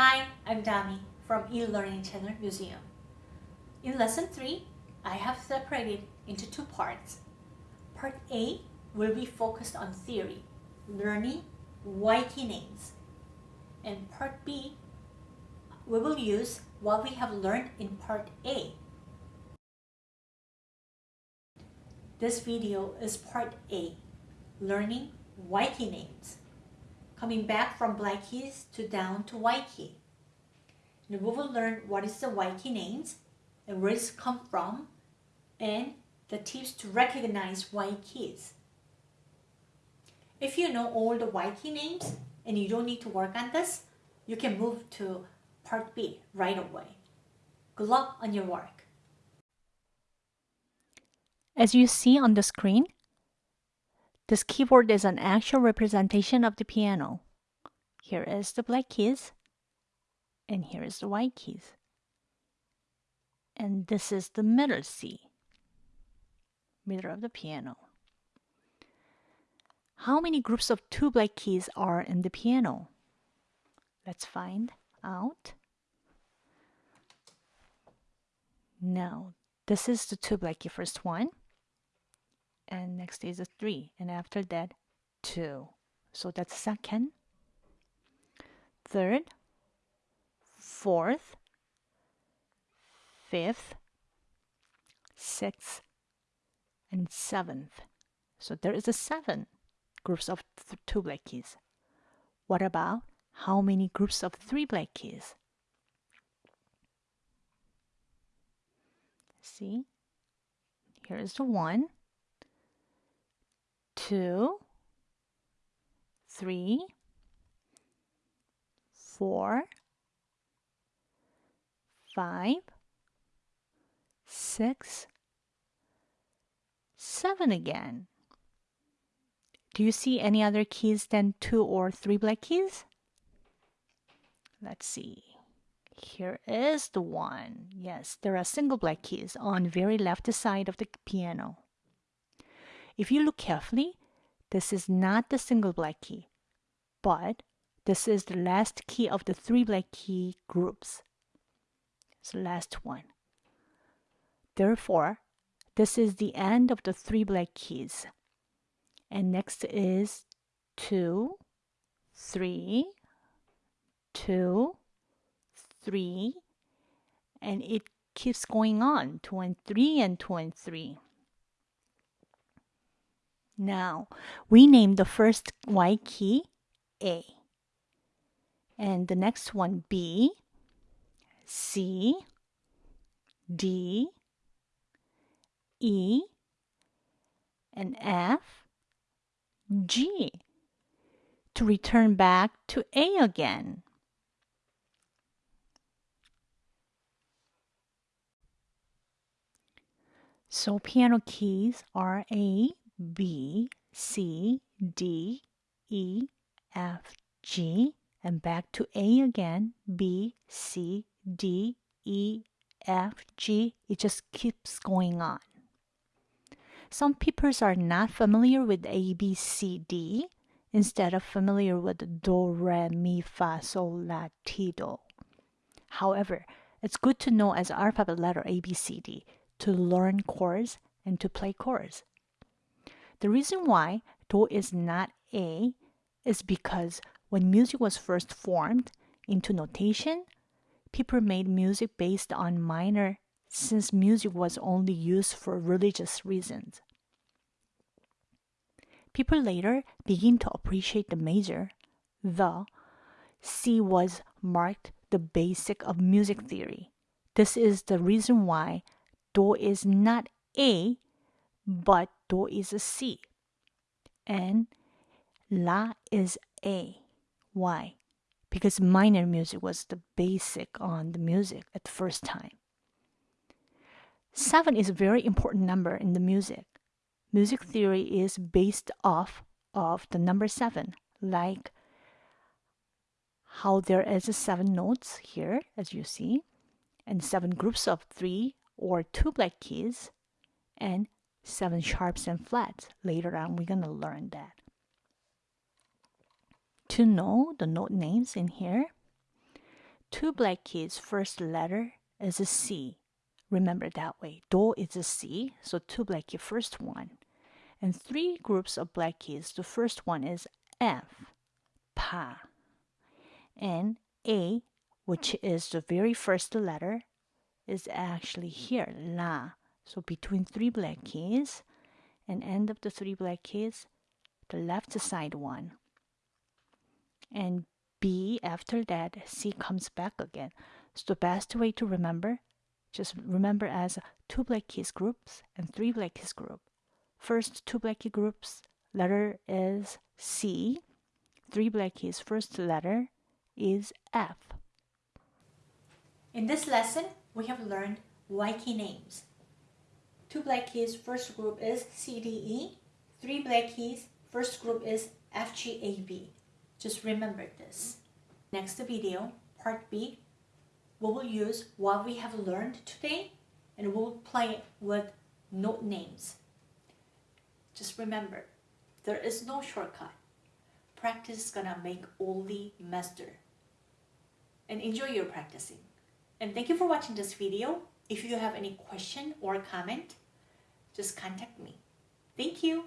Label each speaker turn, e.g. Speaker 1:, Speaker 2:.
Speaker 1: Hi, I'm Dami from eLearning Channel Museum. In Lesson 3, I have separated into two parts. Part A will be focused on theory, learning YT names. And Part B, we will use what we have learned in Part A. This video is Part A, learning YT names coming back from black keys to down to white key. We will learn what is the white key names and where it's come from and the tips to recognize white keys. If you know all the white key names and you don't need to work on this, you can move to part B right away. Good luck on your work.
Speaker 2: As you see on the screen, this keyboard is an actual representation of the piano. Here is the black keys, and here is the white keys. And this is the middle C, middle of the piano. How many groups of two black keys are in the piano? Let's find out. Now, this is the two black key first one and next is a 3 and after that 2 so that's second. Third. Fourth. Fifth. Sixth. And seventh. So there is a seven groups of two black keys. What about how many groups of three black keys? See? Here is the one two, three, four, five, six, seven again. Do you see any other keys than two or three black keys? Let's see. Here is the one. Yes, there are single black keys on very left side of the piano. If you look carefully, this is not the single black key, but this is the last key of the three black key groups. It's the last one. Therefore, this is the end of the three black keys. And next is two, three, two, three, and it keeps going on, two and three and two and three. Now, we name the first white key A. And the next one B, C, D, E, and F, G to return back to A again. So piano keys are A, B, C, D, E, F, G, and back to A again, B, C, D, E, F, G. It just keeps going on. Some people are not familiar with A, B, C, D instead of familiar with Do, Re, Mi, Fa, Sol, La, Ti, Do. However, it's good to know as alphabet letter A, B, C, D to learn chords and to play chords. The reason why Do is not A is because when music was first formed into notation, people made music based on minor since music was only used for religious reasons. People later begin to appreciate the major, the C was marked the basic of music theory. This is the reason why Do is not A, but do is a C. And La is A. Why? Because minor music was the basic on the music at the first time. Seven is a very important number in the music. Music theory is based off of the number seven, like how there is seven notes here, as you see, and seven groups of three or two black keys, and seven sharps and flats. Later on, we're going to learn that. To know the note names in here, two black keys, first letter is a C. Remember that way. Do is a C, so two black keys, first one. And three groups of black keys. The first one is F, Pa. And A, which is the very first letter, is actually here, La. So between three black keys and end of the three black keys, the left side one. And B after that, C comes back again. So the best way to remember, just remember as two black keys groups and three black keys group. First two black key groups, letter is C. Three black keys, first letter is F.
Speaker 1: In this lesson, we have learned white key names. Two black keys, first group is CDE. Three black keys, first group is FGAB. Just remember this. Next video, part B, we will use what we have learned today and we'll play with note names. Just remember, there is no shortcut. Practice is gonna make the master. And enjoy your practicing. And thank you for watching this video. If you have any question or comment, just contact me. Thank you.